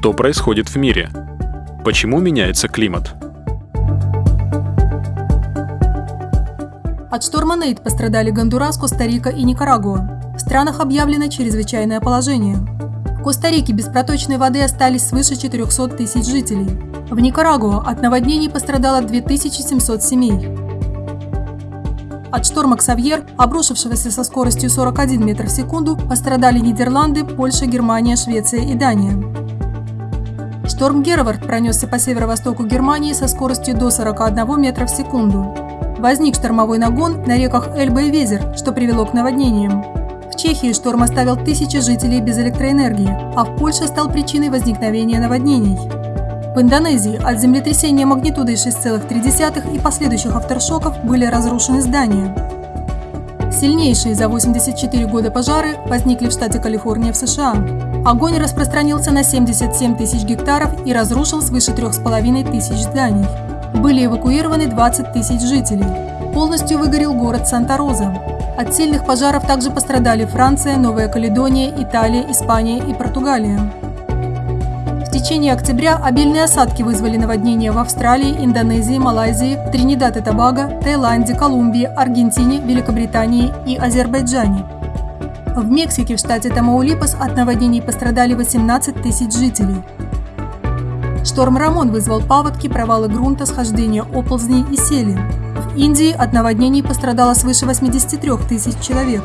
Что происходит в мире? Почему меняется климат? От шторма Нейт пострадали Гондурас, Коста-Рика и Никарагуа. В странах объявлено чрезвычайное положение. В Коста-Рике без проточной воды остались свыше 400 тысяч жителей. В Никарагуа от наводнений пострадало 2700 семей. От шторма Ксавьер, обрушившегося со скоростью 41 метр в секунду, пострадали Нидерланды, Польша, Германия, Швеция и Дания. Шторм Гервард пронесся по северо-востоку Германии со скоростью до 41 метра в секунду. Возник штормовой нагон на реках Эльба и Везер, что привело к наводнениям. В Чехии шторм оставил тысячи жителей без электроэнергии, а в Польше стал причиной возникновения наводнений. В Индонезии от землетрясения магнитудой 6,3 и последующих авторшоков были разрушены здания. Сильнейшие за 84 года пожары возникли в штате Калифорния в США. Огонь распространился на 77 тысяч гектаров и разрушил свыше 3,5 тысяч зданий. Были эвакуированы 20 тысяч жителей. Полностью выгорел город Санта-Роза. От сильных пожаров также пострадали Франция, Новая Каледония, Италия, Испания и Португалия. В течение октября обильные осадки вызвали наводнения в Австралии, Индонезии, Малайзии, Тринидад и Тобаго, Таиланде, Колумбии, Аргентине, Великобритании и Азербайджане. В Мексике в штате Тамаулипас от наводнений пострадали 18 тысяч жителей. Шторм Рамон вызвал паводки, провалы грунта, схождения оползней и сели. В Индии от наводнений пострадало свыше 83 тысяч человек.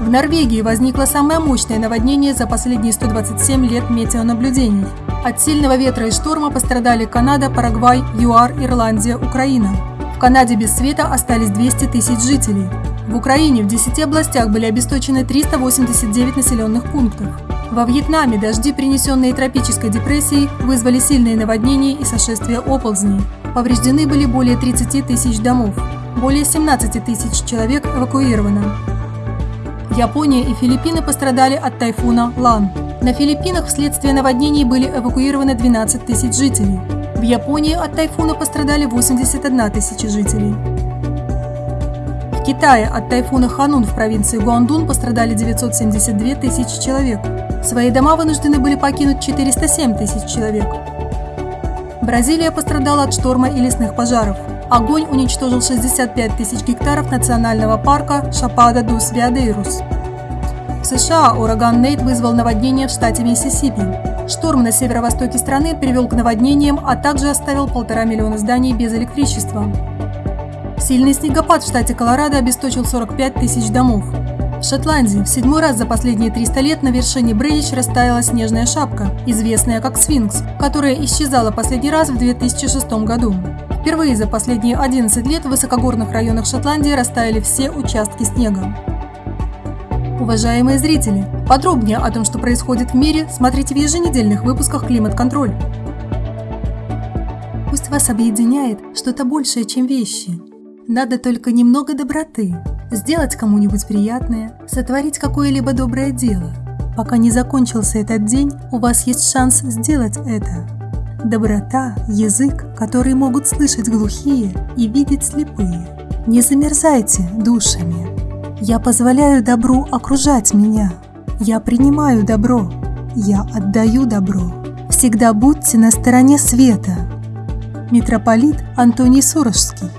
В Норвегии возникло самое мощное наводнение за последние 127 лет метеонаблюдений. От сильного ветра и шторма пострадали Канада, Парагвай, ЮАР, Ирландия, Украина. В Канаде без света остались 200 тысяч жителей. В Украине в 10 областях были обесточены 389 населенных пунктов. Во Вьетнаме дожди, принесенные тропической депрессией, вызвали сильные наводнения и сошествия оползней. Повреждены были более 30 тысяч домов. Более 17 тысяч человек эвакуировано. Япония и Филиппины пострадали от тайфуна Лан. На Филиппинах вследствие наводнений были эвакуированы 12 тысяч жителей. В Японии от тайфуна пострадали 81 тысяча жителей. Китае от тайфуна Ханун в провинции Гуандун пострадали 972 тысячи человек. Свои дома вынуждены были покинуть 407 тысяч человек. Бразилия пострадала от шторма и лесных пожаров. Огонь уничтожил 65 тысяч гектаров национального парка Шапада дус Виадейрус. В США ураган Нейт вызвал наводнение в штате Миссисипи. Шторм на северо-востоке страны привел к наводнениям, а также оставил полтора миллиона зданий без электричества. Сильный снегопад в штате Колорадо обесточил 45 тысяч домов. В Шотландии в седьмой раз за последние 300 лет на вершине Брейдич растаяла снежная шапка, известная как сфинкс, которая исчезала последний раз в 2006 году. Впервые за последние 11 лет в высокогорных районах Шотландии растаяли все участки снега. Уважаемые зрители, подробнее о том, что происходит в мире, смотрите в еженедельных выпусках «Климат-контроль». Пусть вас объединяет что-то большее, чем вещи. Надо только немного доброты, сделать кому-нибудь приятное, сотворить какое-либо доброе дело. Пока не закончился этот день, у вас есть шанс сделать это. Доброта – язык, который могут слышать глухие и видеть слепые. Не замерзайте душами. Я позволяю добру окружать меня. Я принимаю добро. Я отдаю добро. Всегда будьте на стороне света. Митрополит Антоний Сурожский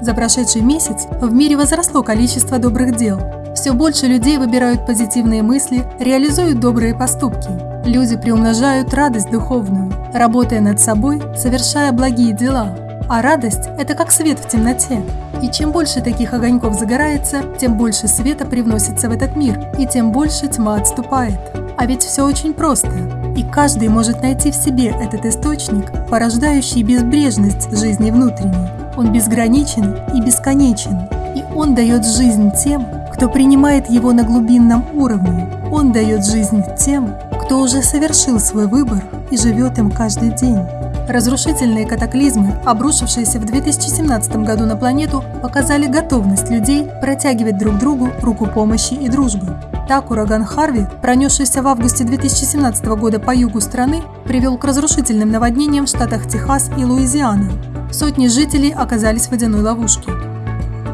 За прошедший месяц в мире возросло количество добрых дел. Все больше людей выбирают позитивные мысли, реализуют добрые поступки – Люди приумножают радость духовную, работая над собой, совершая благие дела. А радость – это как свет в темноте. И чем больше таких огоньков загорается, тем больше света привносится в этот мир, и тем больше тьма отступает. А ведь все очень просто. И каждый может найти в себе этот источник, порождающий безбрежность жизни внутренней. Он безграничен и бесконечен. И он дает жизнь тем, кто принимает его на глубинном уровне. Он дает жизнь тем, кто уже совершил свой выбор и живет им каждый день. Разрушительные катаклизмы, обрушившиеся в 2017 году на планету, показали готовность людей протягивать друг другу руку помощи и дружбы. Так ураган Харви, пронесшийся в августе 2017 года по югу страны, привел к разрушительным наводнениям в штатах Техас и Луизиана. Сотни жителей оказались в водяной ловушке.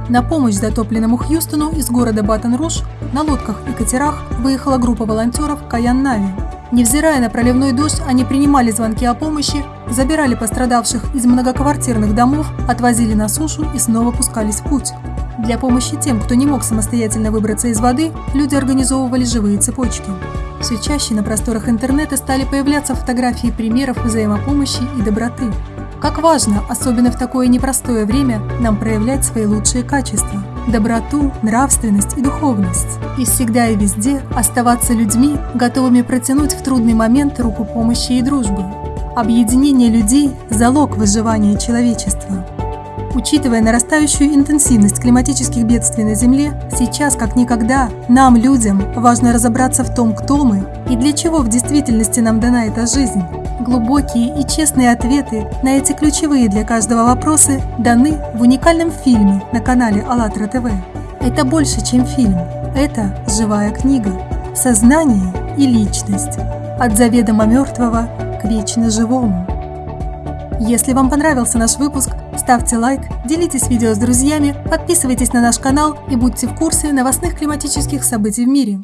На помощь затопленному Хьюстону из города Батон-Руш на лодках и катерах выехала группа волонтеров Каян Нави. Невзирая на проливной дождь, они принимали звонки о помощи, забирали пострадавших из многоквартирных домов, отвозили на сушу и снова пускались в путь. Для помощи тем, кто не мог самостоятельно выбраться из воды, люди организовывали живые цепочки. Все чаще на просторах интернета стали появляться фотографии примеров взаимопомощи и доброты. Как важно, особенно в такое непростое время, нам проявлять свои лучшие качества – доброту, нравственность и духовность. И всегда и везде оставаться людьми, готовыми протянуть в трудный момент руку помощи и дружбы. Объединение людей – залог выживания человечества. Учитывая нарастающую интенсивность климатических бедствий на Земле, сейчас как никогда нам, людям, важно разобраться в том, кто мы и для чего в действительности нам дана эта жизнь. Глубокие и честные ответы на эти ключевые для каждого вопросы даны в уникальном фильме на канале АЛЛАТРА ТВ. Это больше, чем фильм. Это живая книга. Сознание и личность. От заведомо мертвого к вечно живому. Если вам понравился наш выпуск, ставьте лайк, делитесь видео с друзьями, подписывайтесь на наш канал и будьте в курсе новостных климатических событий в мире.